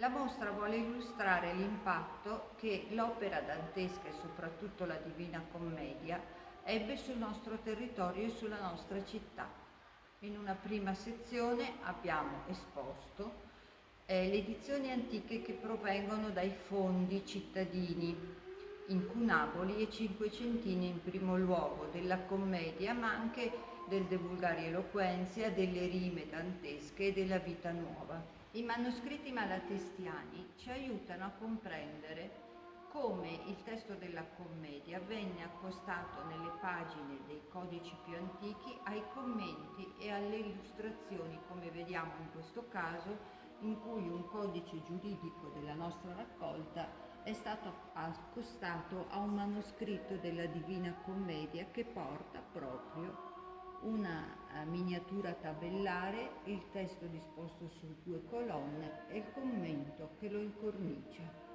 La mostra vuole illustrare l'impatto che l'opera dantesca e soprattutto la Divina Commedia ebbe sul nostro territorio e sulla nostra città. In una prima sezione abbiamo esposto eh, le edizioni antiche che provengono dai fondi cittadini, incunaboli e cinquecentini in primo luogo, della commedia ma anche del De Vulgari Eloquenzia, delle rime dantesche e della vita nuova. I manoscritti malatestiani ci aiutano a comprendere come il testo della commedia venne accostato nelle pagine dei codici più antichi ai commenti e alle illustrazioni, come vediamo in questo caso, in cui un codice giuridico della nostra raccolta è stato accostato a un manoscritto della Divina Commedia che porta proprio una eh, miniatura tabellare, il testo disposto su due colonne e il commento che lo incornicia.